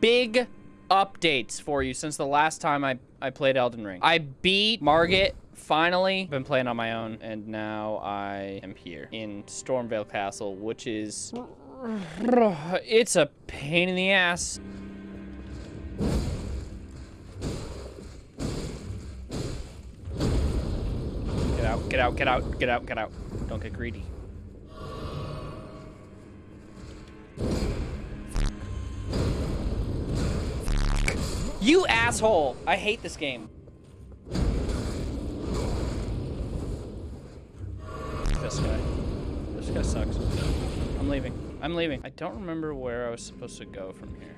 big updates for you since the last time I, I played Elden Ring. I beat Margit finally. Been playing on my own and now I am here in Stormveil Castle, which is... It's a pain in the ass. Get out, get out, get out, get out, get out. Don't get greedy. You asshole! I hate this game. This guy. This guy sucks. I'm leaving. I'm leaving. I don't remember where I was supposed to go from here.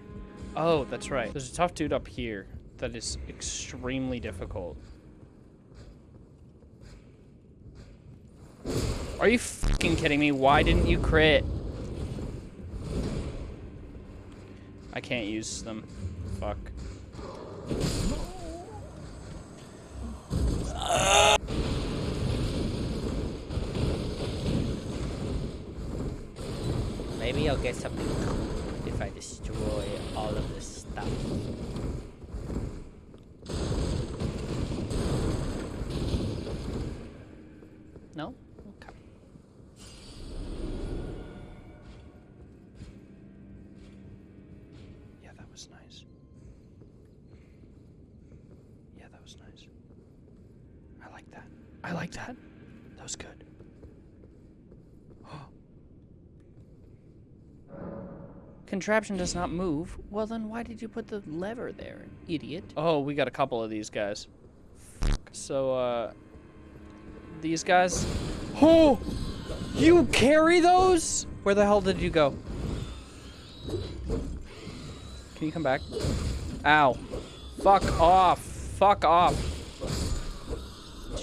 Oh, that's right. There's a tough dude up here that is extremely difficult. Are you fucking kidding me? Why didn't you crit? I can't use them. Fuck. Maybe I'll get something if I destroy all of this stuff. No? Like that. That was good. Contraption does not move. Well, then why did you put the lever there, idiot? Oh, we got a couple of these guys. So, uh, these guys. Oh, you carry those? Where the hell did you go? Can you come back? Ow. Fuck off. Fuck off.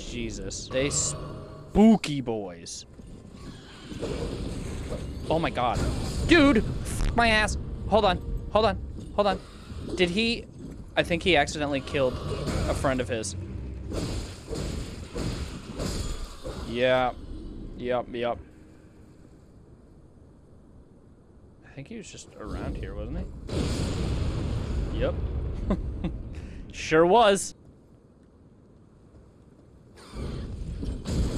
Jesus. They spooky boys. Oh my god. Dude, my ass. Hold on. Hold on. Hold on. Did he... I think he accidentally killed a friend of his. Yeah. Yep, yep. I think he was just around here, wasn't he? Yep. sure was.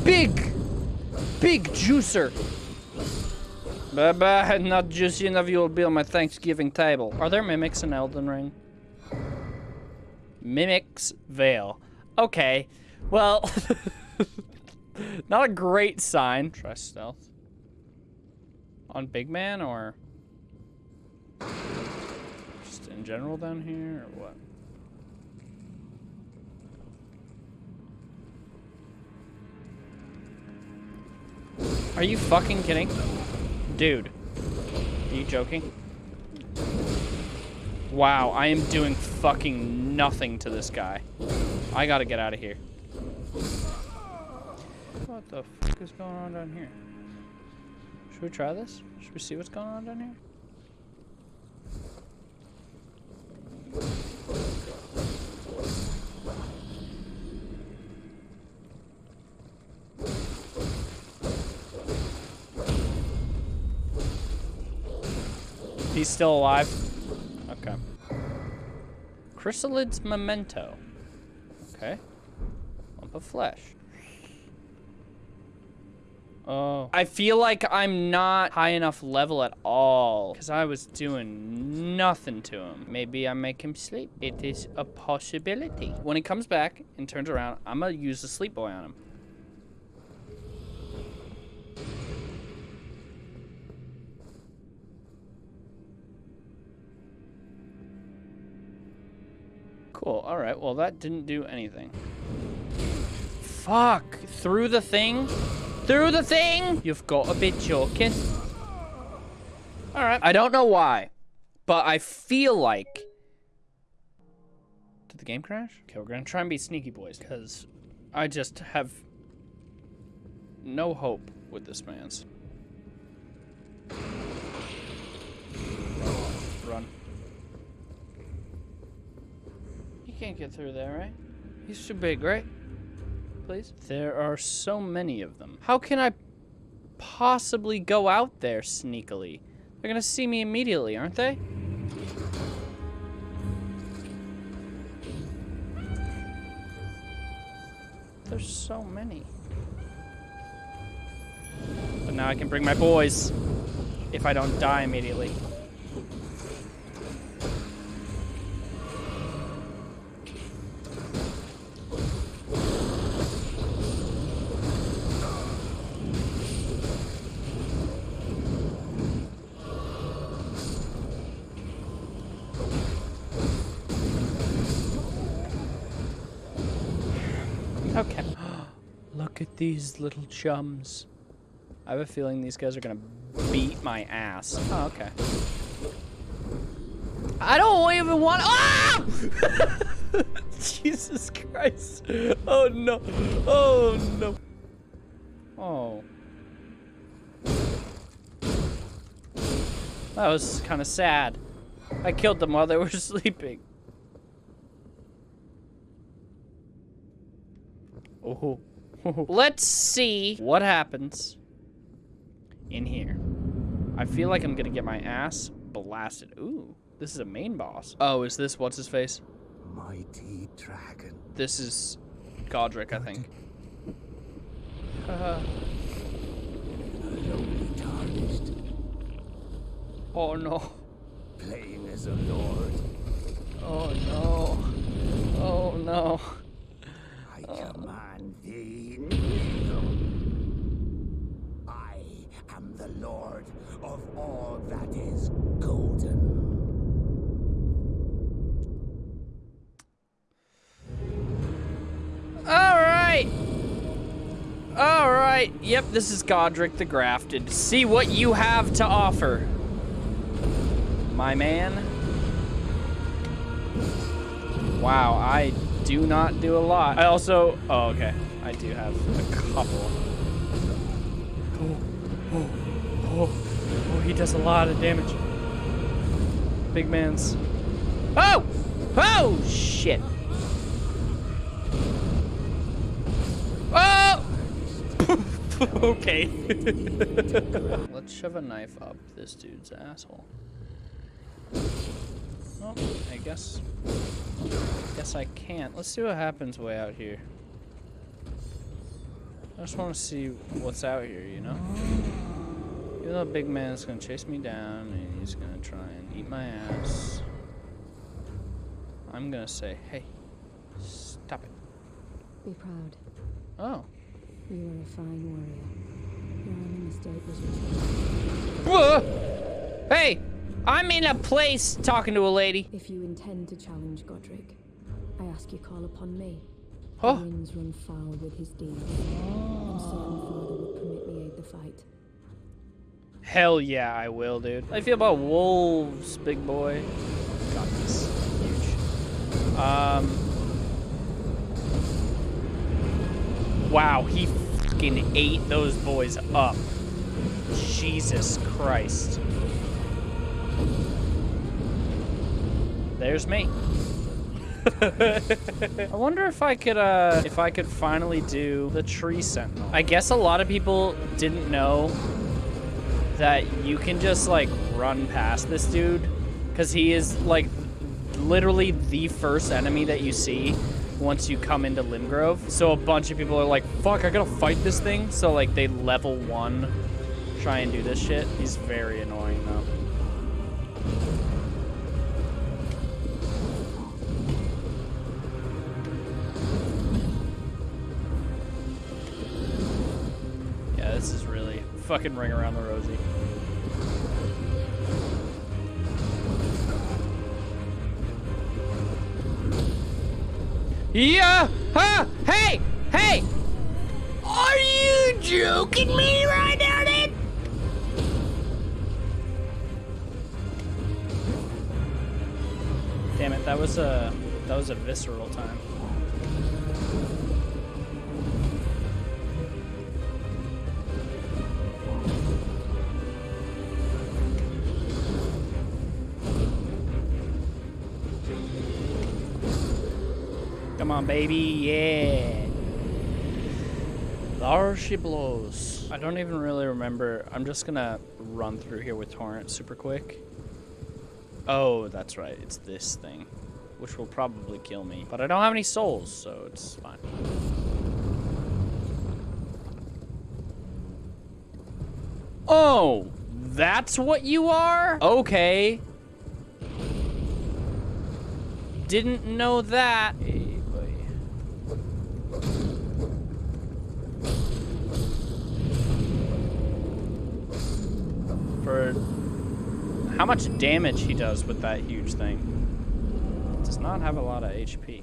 Big! Big juicer! Bye-bye, not juicy enough you'll be on my Thanksgiving table. Are there mimics in Elden Ring? Mimic's Veil. Okay. Well... Not a great sign. Try stealth. On Big Man or just in general down here or what? Are you fucking kidding? Dude. Are you joking? Wow, I am doing fucking nothing to this guy. I gotta get out of here. What the fuck is going on down here? Should we try this? Should we see what's going on down here? He's still alive? Okay. Chrysalid's memento. Okay. Lump of flesh. Oh. I feel like I'm not high enough level at all. Because I was doing nothing to him. Maybe I make him sleep. It is a possibility. When he comes back and turns around, I'm going to use the sleep boy on him. Cool. All right. Well, that didn't do anything. Fuck. Through the thing? Through the thing? You've got to be joking. All right. I don't know why, but I feel like... Did the game crash? Okay, we're going to try and be sneaky boys, because I just have no hope with this man's. can't get through there, right? He's too big, right? Please? There are so many of them. How can I possibly go out there sneakily? They're gonna see me immediately, aren't they? There's so many. But now I can bring my boys if I don't die immediately. These little chums. I have a feeling these guys are gonna beat my ass. Oh, okay. I don't even want. Ah! Jesus Christ! Oh no! Oh no! Oh. That was kind of sad. I killed them while they were sleeping. Oh. Let's see what happens in here. I feel like I'm gonna get my ass blasted. Ooh, this is a main boss. Oh, is this what's his face? Mighty dragon. This is Godrick, I think. Uh, oh no. Playing as a lord. Oh no. Oh no. I command thee kneel. I am the lord of all that is golden. Alright. Alright. Yep, this is Godrick the Grafted. See what you have to offer. My man. Wow, I do not do a lot. I also... Oh, okay. I do have a couple. Oh, oh, oh, oh, he does a lot of damage. Big man's... Oh! Oh, shit. Oh! okay. Let's shove a knife up this dude's asshole. Oh, I guess. I Guess I can't. Let's see what happens way out here. I just want to see what's out here, you know? Even though Big Man's gonna chase me down and he's gonna try and eat my ass, I'm gonna say, hey, stop it. Be proud. Oh. You are a fine warrior. Your only mistake was your. Hey! I'm in a place talking to a lady. If you intend to challenge Godrick, I ask you call upon me. Oh. The winds run foul with his deeds. I'm certain father permit me aid the fight. Hell yeah, I will, dude. How do you feel about wolves, big boy? God, he's huge. Um. Wow, he fucking ate those boys up. Jesus Christ. There's me. I wonder if I could, uh, if I could finally do the tree sentinel. I guess a lot of people didn't know that you can just like run past this dude because he is like literally the first enemy that you see once you come into Limgrave. So a bunch of people are like, fuck, I gotta fight this thing. So like they level one try and do this shit. He's very annoying though. This is really fucking ring around the rosy. Yeah! Huh! Hey! Hey! Are you joking me right now, dude? Damn it, that was a that was a visceral time. Come on, baby. Yeah. There she blows. I don't even really remember. I'm just gonna run through here with Torrent super quick. Oh, that's right. It's this thing, which will probably kill me. But I don't have any souls, so it's fine. Oh, that's what you are? Okay. Didn't know that. For how much damage he does with that huge thing. Does not have a lot of HP.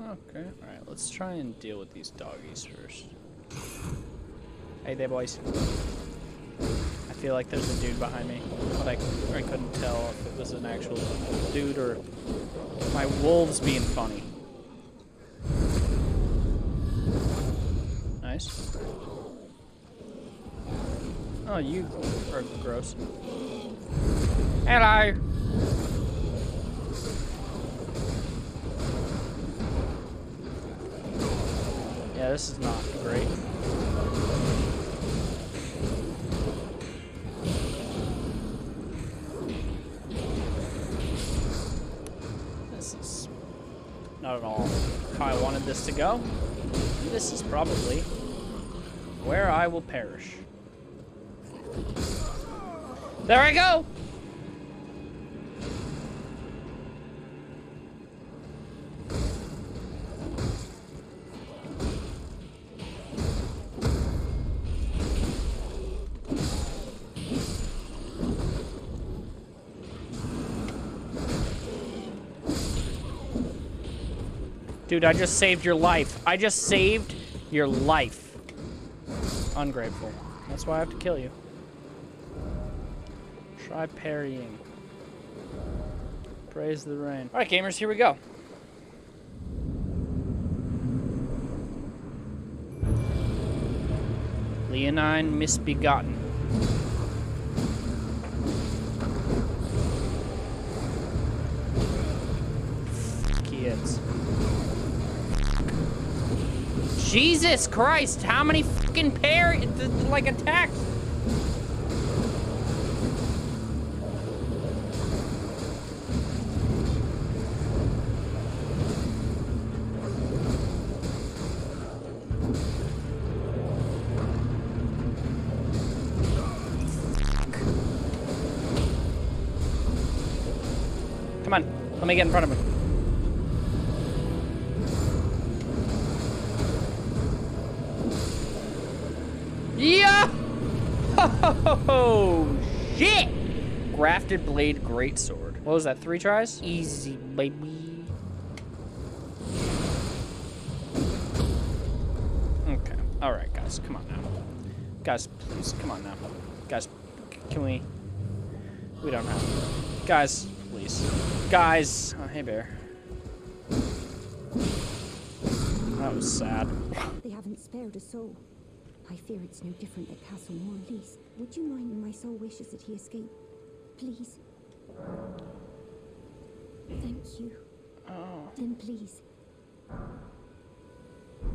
Okay, alright, let's try and deal with these doggies first. Hey there, boys. I feel like there's a dude behind me, but I, I couldn't tell if it was an actual dude or my wolves being funny. Nice. Oh, you are gross. Hello! Yeah, this is not great. This is not at all how I wanted this to go. This is probably where I will perish. There I go! Dude, I just saved your life. I just saved your life. Ungrateful. That's why I have to kill you. Try parrying. Praise the rain. Alright, gamers, here we go. Leonine Misbegotten. Jesus Christ, how many fucking pair, like, attacks? Come on, let me get in front of him. Oh, shit! Grafted blade greatsword. What was that, three tries? Easy, baby. Okay. Alright, guys, come on now. Guys, please, come on now. Guys, can we... We don't have... Guys, please. Guys! Oh, hey, bear. That was sad. They haven't spared a soul. I fear it's no different at Castle Morlease. Would you mind when my soul wishes that he escape? Please. Thank you. Oh. Then please.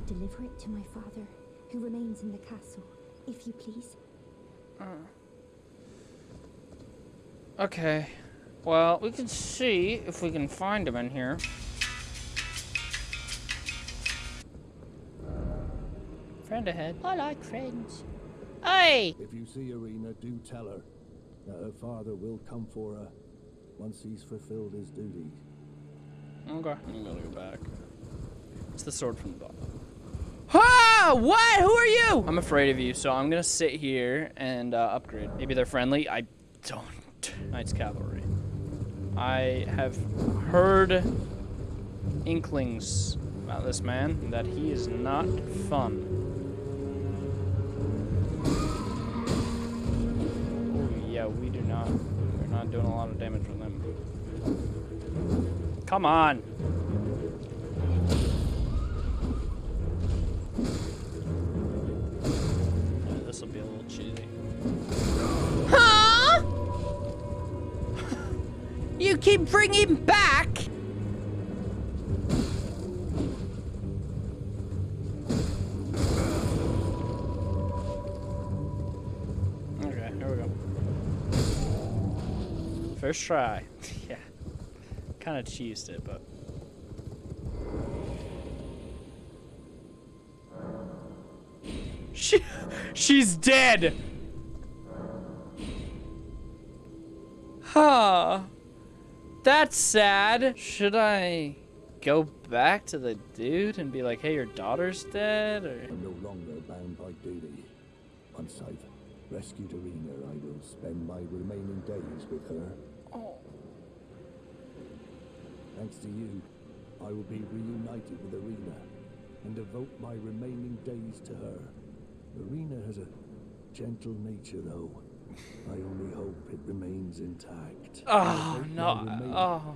Deliver it to my father, who remains in the castle, if you please. Oh. Okay. Well, we can see if we can find him in here. Friend ahead. I like friends. Hey! If you see Irina, do tell her that her father will come for her once he's fulfilled his duties. Okay. I'm gonna go back. It's the sword from the bottom. Ha! What? Who are you? I'm afraid of you, so I'm gonna sit here and uh, upgrade. Maybe they're friendly. I don't. Night's Cavalry. I have heard inklings about this man that he is not fun. Doing a lot of damage with him. Come on. This will be a little cheesy. Huh? you keep bringing back? First try. yeah. Kind of cheesed it, but. She, she's dead. Huh. That's sad. Should I go back to the dude and be like, hey, your daughter's dead? Or... I'm no longer bound by duty. Once I've rescued Irina, I will spend my remaining days with her. Oh. Thanks to you, I will be reunited with Irina and devote my remaining days to her. Irina has a gentle nature, though. I only hope it remains intact. Oh, no. Oh.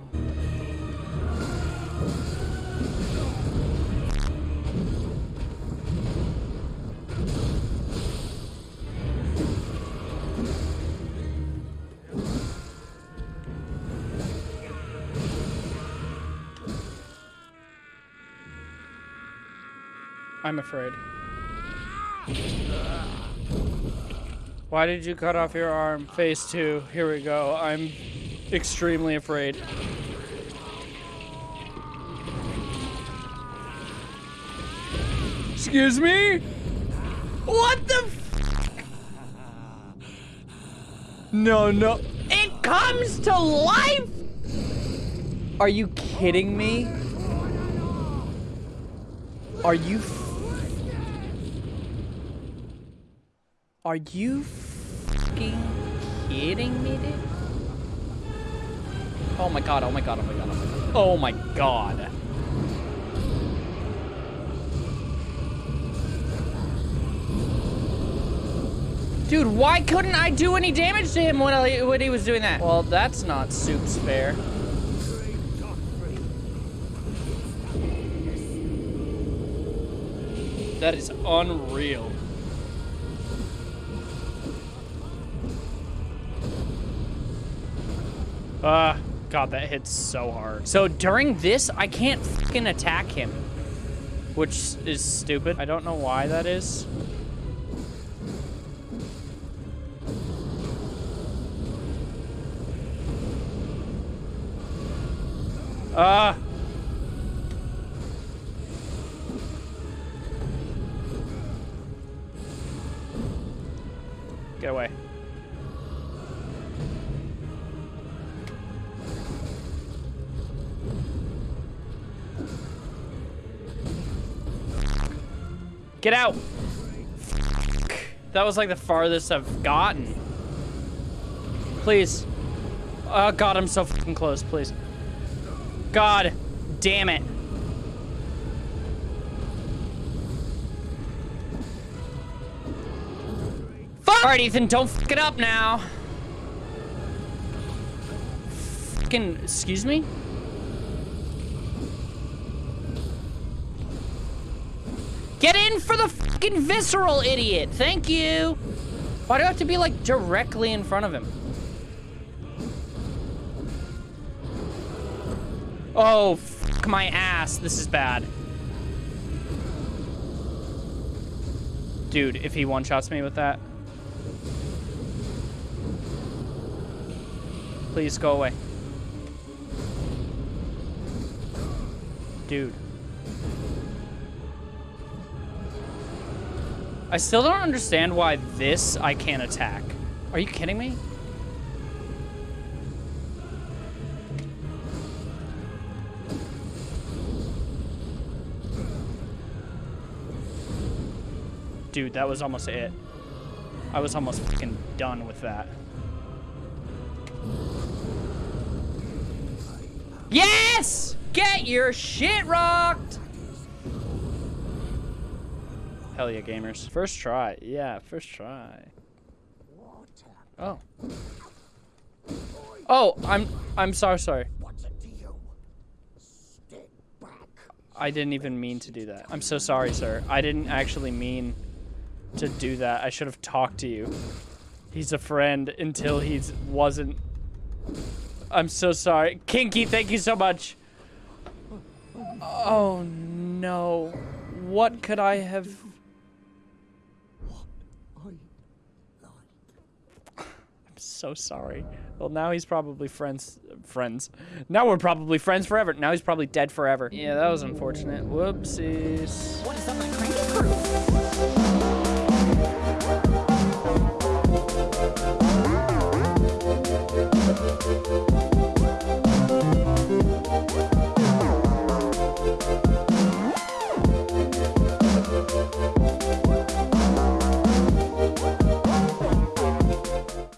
I'm afraid. Why did you cut off your arm? Phase two. Here we go. I'm extremely afraid. Excuse me? What the f- No, no. It comes to life? Are you kidding me? Are you Are you fucking kidding me, dude? Oh my god, oh my god, oh my god, oh my god. Oh my god. Dude, why couldn't I do any damage to him when, I, when he was doing that? Well, that's not soups fair. That is unreal. Ah, God, that hits so hard. So during this, I can't fucking attack him. Which is stupid. I don't know why that is. Ah. Get Get out! That was like the farthest I've gotten. Please. Oh god, I'm so fucking close, please. God damn it. Fuck! Alright, Ethan, don't fuck it up now. Fucking, excuse me? Get in for the fucking visceral, idiot! Thank you! Why do I have to be, like, directly in front of him? Oh, fuck my ass. This is bad. Dude, if he one-shots me with that. Please go away. Dude. I still don't understand why this I can't attack. Are you kidding me? Dude, that was almost it. I was almost fucking done with that. Yes! Get your shit rocked! Hell yeah, gamers. First try. Yeah, first try. Oh. Oh, I'm I'm sorry, sorry. I didn't even mean to do that. I'm so sorry, sir. I didn't actually mean to do that. I should have talked to you. He's a friend until he's wasn't. I'm so sorry. Kinky, thank you so much. Oh no. What could I have I'm so sorry. Well, now he's probably friends. Friends. Now we're probably friends forever. Now he's probably dead forever. Yeah, that was unfortunate. Whoopsies.